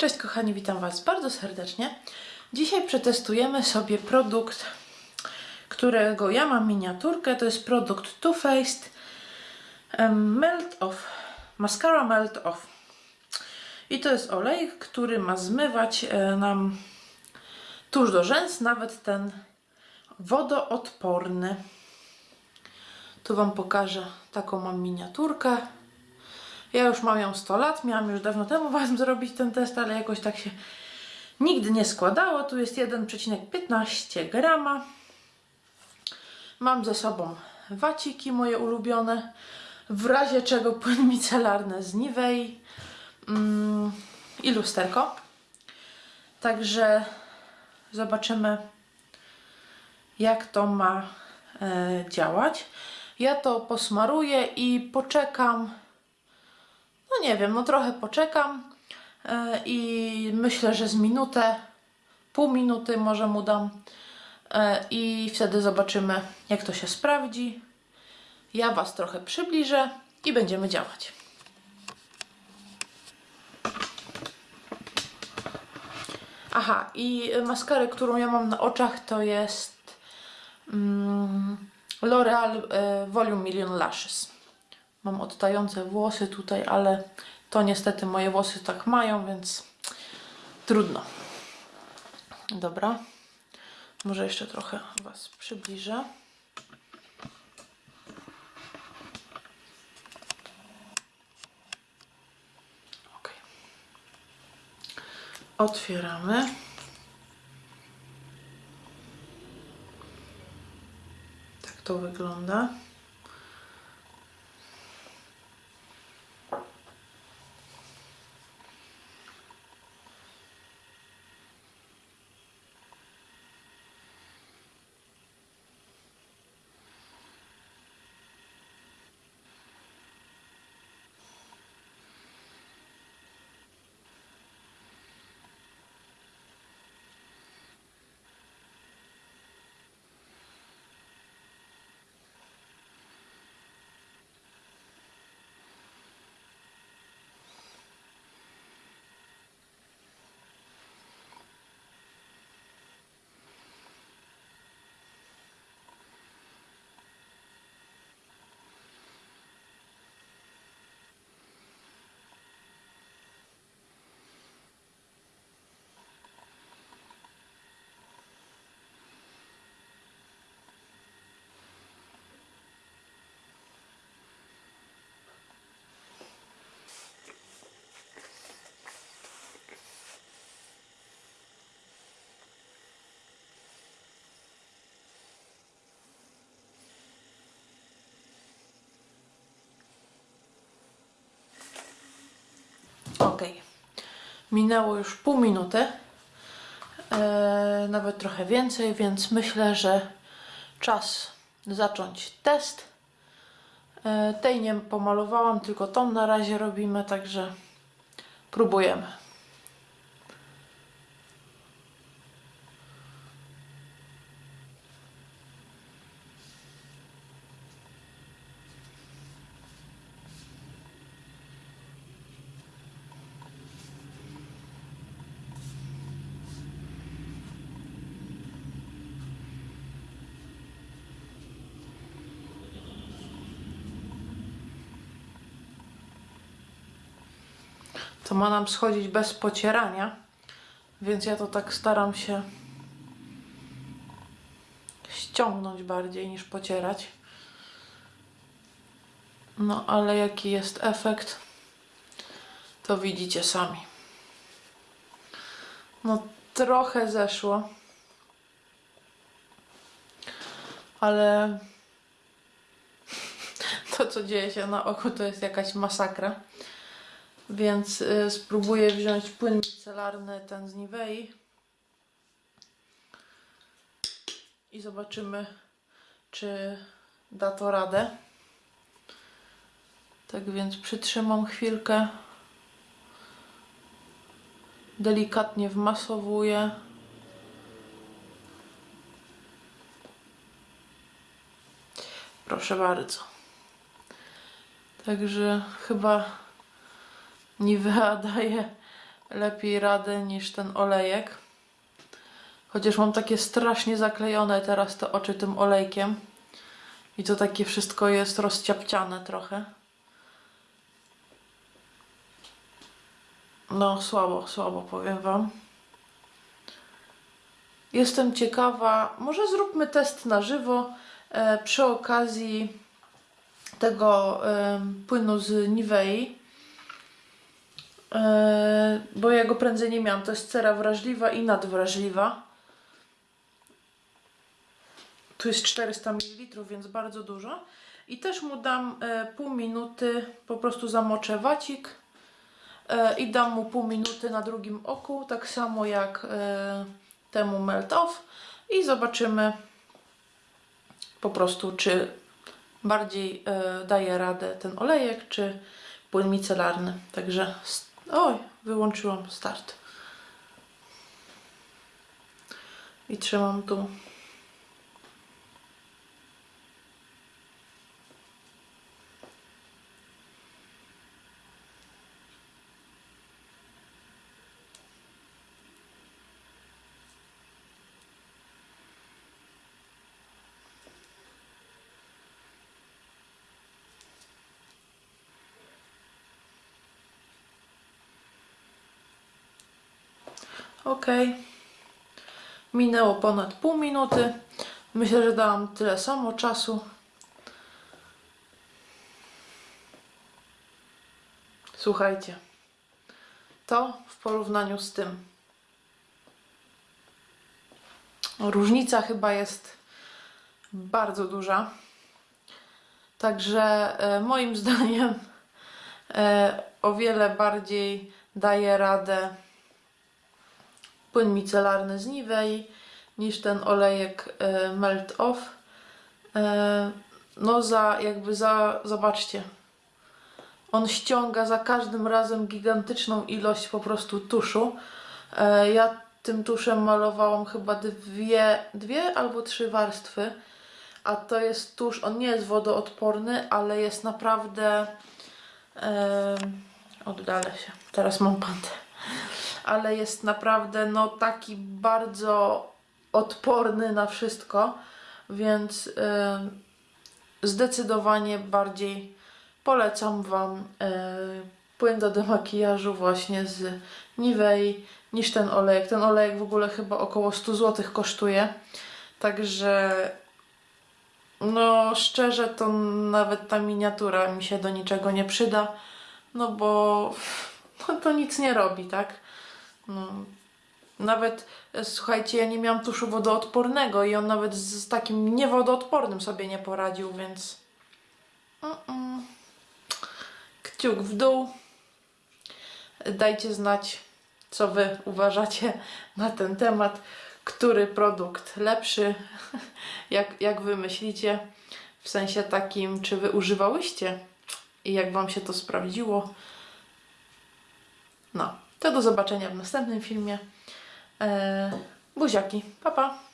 Cześć kochani, witam Was bardzo serdecznie. Dzisiaj przetestujemy sobie produkt, którego ja mam miniaturkę. To jest produkt Too Faced Melt Off, Mascara Melt Off. I to jest olej, który ma zmywać e, nam tuż do rzęs, nawet ten wodoodporny. Tu Wam pokażę taką mam miniaturkę. Ja już mam ją 100 lat, miałam już dawno temu Was zrobić ten test, ale jakoś tak się nigdy nie składało. Tu jest 1,15 grama. Mam ze sobą waciki moje ulubione, w razie czego płyn micelarny z Nivei mm, i lusterko. Także zobaczymy jak to ma e, działać. Ja to posmaruję i poczekam no nie wiem, no trochę poczekam e, i myślę, że z minutę, pół minuty może mu dam e, i wtedy zobaczymy, jak to się sprawdzi. Ja Was trochę przybliżę i będziemy działać. Aha, i maskarę, którą ja mam na oczach, to jest mm, L'Oreal e, Volume Million Lashes. Mam odtające włosy tutaj, ale to niestety moje włosy tak mają, więc trudno. Dobra. Może jeszcze trochę Was przybliżę. Otwieramy. Tak to wygląda. Ok. Minęło już pół minuty. E, nawet trochę więcej, więc myślę, że czas zacząć test. E, tej nie pomalowałam, tylko tą na razie robimy, także próbujemy. To ma nam schodzić bez pocierania, więc ja to tak staram się ściągnąć bardziej niż pocierać. No ale jaki jest efekt, to widzicie sami. No trochę zeszło. Ale to co dzieje się na oku to jest jakaś masakra. Więc y, spróbuję wziąć płyn micelarny, ten z Nivei. I zobaczymy, czy da to radę. Tak więc przytrzymam chwilkę. Delikatnie wmasowuję. Proszę bardzo. Także chyba Nivea daje lepiej radę niż ten olejek. Chociaż mam takie strasznie zaklejone teraz te oczy tym olejkiem. I to takie wszystko jest rozciapciane trochę. No, słabo, słabo powiem Wam. Jestem ciekawa, może zróbmy test na żywo e, przy okazji tego e, płynu z Nivei. E, bo ja go prędzej nie miałam. To jest cera wrażliwa i nadwrażliwa. Tu jest 400 ml, więc bardzo dużo. I też mu dam e, pół minuty, po prostu zamoczę wacik e, i dam mu pół minuty na drugim oku, tak samo jak temu melt off i zobaczymy po prostu, czy bardziej daje radę ten olejek, czy płyn micelarny. Także, oj, wyłączyłam start. I trzymam tu. Ok. Minęło ponad pół minuty. Myślę, że dałam tyle samo czasu. Słuchajcie. To w porównaniu z tym. Różnica chyba jest bardzo duża. Także e, moim zdaniem e, o wiele bardziej daje radę płyn micelarny z Nivei niż ten olejek e, Melt Off. E, no za jakby za, zobaczcie, on ściąga za każdym razem gigantyczną ilość po prostu tuszu. E, ja tym tuszem malowałam chyba dwie, dwie albo trzy warstwy, a to jest tusz, on nie jest wodoodporny, ale jest naprawdę e, oddalę się, teraz mam pantę ale jest naprawdę no taki bardzo odporny na wszystko, więc y, zdecydowanie bardziej polecam Wam y, płyn do demakijażu właśnie z Nivei niż ten olejek. Ten olejek w ogóle chyba około 100 zł kosztuje, także no szczerze to nawet ta miniatura mi się do niczego nie przyda, no bo no, to nic nie robi, tak? No, nawet e, słuchajcie, ja nie miałam tuszu wodoodpornego i on nawet z, z takim niewodoodpornym sobie nie poradził, więc Mm-mm. kciuk w dół. Dajcie znać, co wy uważacie na ten temat, który produkt lepszy, jak, jak wy myślicie, w sensie takim, czy wy używałyście i jak wam się to sprawdziło. No, to do zobaczenia w następnym filmie. Eee, buziaki, pa pa!